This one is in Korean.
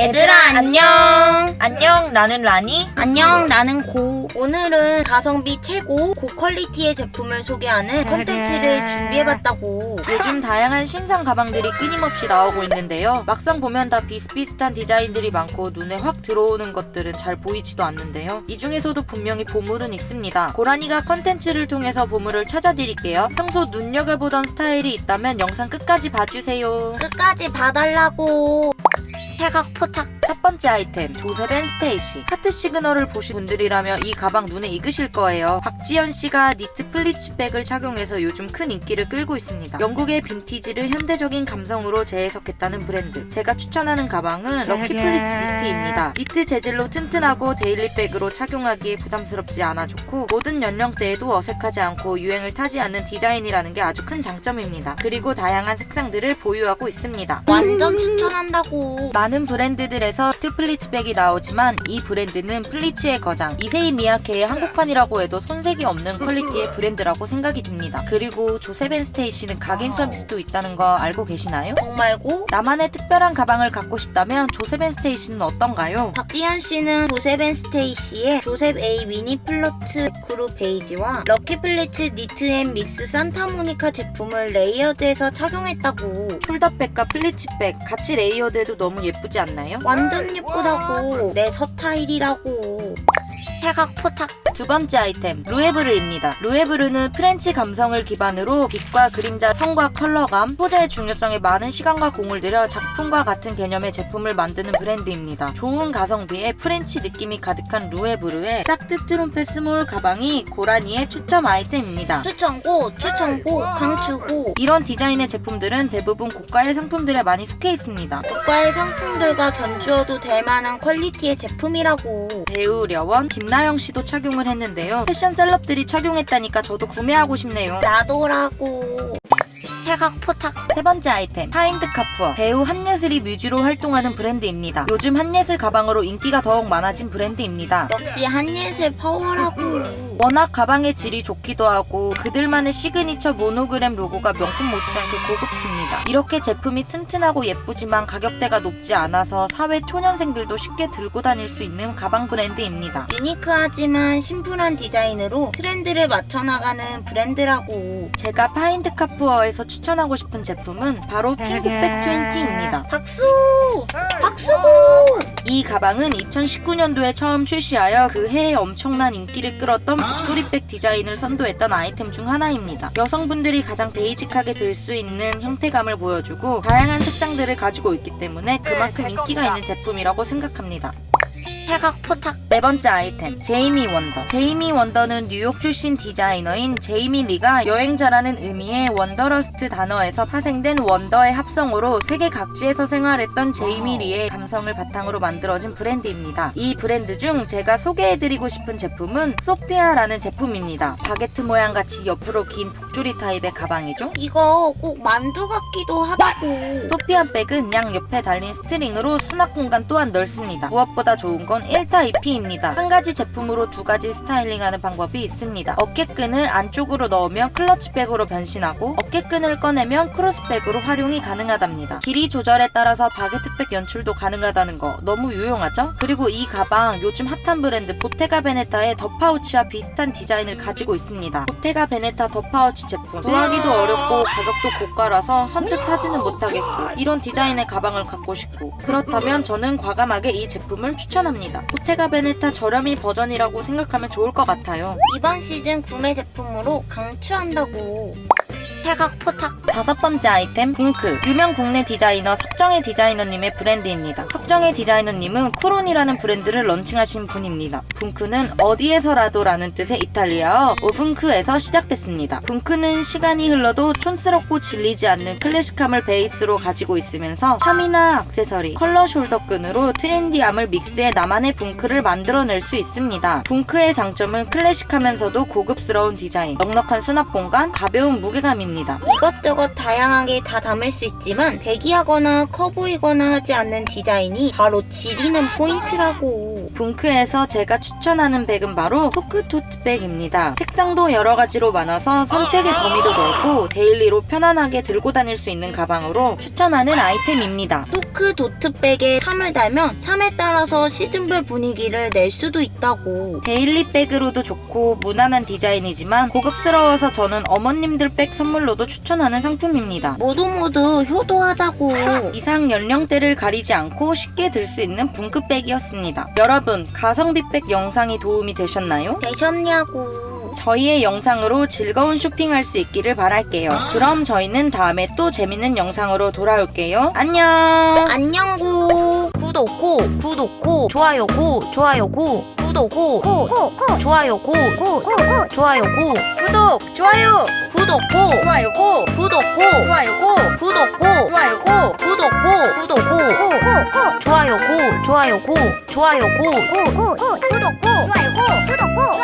얘들아 안녕 안녕, 나는 라니. 안녕 나는 고 오늘은 가성비 최고 고quality의 제품을 소개하는 컨텐츠를 준비해봤다고 요즘 다양한 신상 가방들이 끊임없이 나오고 있는데요. 막상 보면 다 비슷비슷한 디자인들이 많고 눈에 확 들어오는 것들은 잘 보이지도 않는데요. 이 중에서도 분명히 보물은 있습니다. 고라니가 컨텐츠를 통해서 보물을 찾아드릴게요. 평소 눈여겨보던 스타일이 있다면 영상 끝까지 봐주세요. 끝까지 봐달라고 태각 포착 첫 번째 아이템 조셉앤스테이시. 하트 시그널을 보신 분들이라면 이 가방 눈에 익으실 거예요. 박지현 씨가 니트 pleats백을 착용해서 요즘 큰 인기를 끌고 있습니다. 영국의 빈티지를 현대적인 감성으로 재해석했다는 브랜드. 제가 추천하는 가방은 럭키 플리츠 니트입니다. 니트 재질로 튼튼하고 daily백으로 착용하기에 부담스럽지 않아 좋고 모든 연령대에도 어색하지 않고 유행을 타지 않는 디자인이라는 게 아주 큰 장점입니다. 그리고 다양한 색상들을 보유하고 있습니다. 완전 추천한다고. 많은 브랜드들에서 니트 pleats백이 나오지만 이 브랜드는 pleats의 거장 이세이 미야케의 한국판이라고 해도 손색이 없는 quality의 브랜드라고 생각이 듭니다. 그리고 조셉앤스테이시는 각인 서비스도 있다는 거 알고 계시나요? 정말고 나만의 특별한 가방을 갖고 싶다면 조세벤 스테이시는 어떤가요? 박지현 씨는 조셉 앤 스테이시의 조셉 A 미니 플러트 크루 베이지와 럭키 플리츠 니트 앤 믹스 산타모니카 제품을 레이어드해서 착용했다고 폴더백과 플리츠백 같이 레이어드해도 너무 예쁘지 않나요? 완전 예쁘다고. 내 서타일이라고. 태각 포착 두 번째 아이템 루에브르입니다. 루에브르는 프렌치 감성을 기반으로 빛과 그림자, 성과 컬러감, 소재의 중요성에 많은 시간과 공을 들여 작품과 같은 개념의 제품을 만드는 브랜드입니다. 좋은 가성비에 프렌치 느낌이 가득한 루에브르의 싹트 트롬페 스몰 가방이 고라니의 추천 아이템입니다. 추천고 추천고 강추고 이런 디자인의 제품들은 대부분 고가의 상품들에 많이 속해 있습니다. 고가의 상품들과 견주어도 될 만한 quality의 제품이라고 배우 려원, 김나영 씨도 착용을 했는데요. 패션 celeb들이 착용했다니까 저도 구매하고 싶네요. 나도라고 태각 포착 세 번째 아이템 파인드 카푸어 배우 한예슬이 뮤즈로 활동하는 브랜드입니다. 요즘 한예슬 가방으로 인기가 더욱 많아진 브랜드입니다. 역시 한예슬 파워라고 워낙 가방의 질이 좋기도 하고 그들만의 시그니처 모노그램 로고가 명품 못지않게 고급집니다. 이렇게 제품이 튼튼하고 예쁘지만 가격대가 높지 않아서 사회 초년생들도 쉽게 들고 다닐 수 있는 가방 브랜드입니다. unique하지만 심플한 디자인으로 트렌드를 맞춰나가는 브랜드라고 제가 파인드 카푸어에서 추천하고 싶은 제품은 바로 핑고백 20입니다. 박수 이 가방은 2019년도에 처음 출시하여 그 해에 엄청난 인기를 끌었던 복조리백 디자인을 선도했던 아이템 중 하나입니다. 여성분들이 가장 basic하게 들 수 있는 형태감을 보여주고 다양한 색상들을 가지고 있기 때문에 그만큼 인기가 있는 제품이라고 생각합니다. 태각 포착. 네 번째 아이템 제이미 원더. 제이미 원더는 뉴욕 출신 디자이너인 제이미 리가 여행자라는 의미의 wanderlust 단어에서 파생된 wander의 합성어로 세계 각지에서 생활했던 제이미 리의 감성을 바탕으로 만들어진 브랜드입니다. 이 브랜드 중 제가 소개해드리고 싶은 제품은 소피아라는 제품입니다. 바게트 모양 같이 옆으로 긴 복조리 타입의 가방이죠 이거 꼭 만두 같기도 하다고 소피아 백은 양 옆에 달린 string으로 수납 공간 또한 넓습니다. 무엇보다 좋은 건 1타 2피입니다. 한 가지 제품으로 두 가지 styling하는 방법이 있습니다. 어깨끈을 안쪽으로 넣으면 클러치백으로 변신하고 어깨끈을 꺼내면 크로스백으로 활용이 가능하답니다. 길이 조절에 따라서 바게트백 연출도 가능하다는 거 너무 유용하죠? 그리고 이 가방 요즘 핫한 브랜드 보테가 베네타의 더 파우치와 비슷한 디자인을 가지고 있습니다. 보테가 베네타 더 파우치 제품 구하기도 어렵고 가격도 고가라서 선뜻 사지는 못하겠고 이런 디자인의 가방을 갖고 싶고 그렇다면 저는 과감하게 이 제품을 추천합니다. 보테가 베네타 저렴이 버전이라고 생각하면 좋을 것 같아요. 이번 시즌 구매 제품으로 강추한다고 태각 포착 다섯 번째 아이템 붕크 유명 국내 디자이너 석정혜 디자이너님의 브랜드입니다. 석정혜 디자이너님은 쿠론이라는 브랜드를 런칭하신 분입니다. 붕크는 어디에서라도 라는 뜻의 이탈리아어 ovunque에서 시작됐습니다. 붕크 는 시간이 흘러도 촌스럽고 질리지 않는 클래식함을 베이스로 가지고 있으면서 참이나 액세서리, 컬러 shoulder끈으로 트렌디함을 믹스해 나만의 붕크를 만들어낼 수 있습니다. 붕크의 장점은 클래식하면서도 고급스러운 디자인, 넉넉한 수납 공간, 가벼운 무게감 자신감입니다. 이것저것 다양하게 다 담을 수 있지만 baggy하거나 커 보이거나 하지 않는 디자인이 바로 지리는 포인트라고. 붕크에서 제가 추천하는 백은 바로 토크 토트백입니다. 색상도 여러 가지로 많아서 선택 의 범위도 넓고 daily로 편안하게 들고 다닐 수 있는 가방으로 추천하는 아이템입니다. 토크 토트백에 charm을 달면 참에 따라서 시즌별 분위기를 낼 수도 있다고. daily 백으로도 좋고 무난한 디자인이지만 고급스러워서 저는 어머님들 백 선물로도 추천하는 상품입니다. 모두 모두 효도하자고. 이상 연령대를 가리지 않고 쉽게 들 수 있는 붕크백이었습니다. 여러분, 가성비백 영상이 도움이 되셨나요? 되셨냐고. 저희의 영상으로 즐거운 쇼핑할 수 있기를 바랄게요. 그럼 저희는 다음에 또 재밌는 영상으로 돌아올게요. 안녕! 안녕고. 구독고 구독고 좋아요고 좋아요고 구독고 좋아요고 좋아요고 구독, 좋아요, 구독고 좋아요고, 구독고 좋아요고, 구독고 좋아요고. 구독고 구독고 좋아요고 좋아요고 좋아요고 구독, 좋아요, 구독.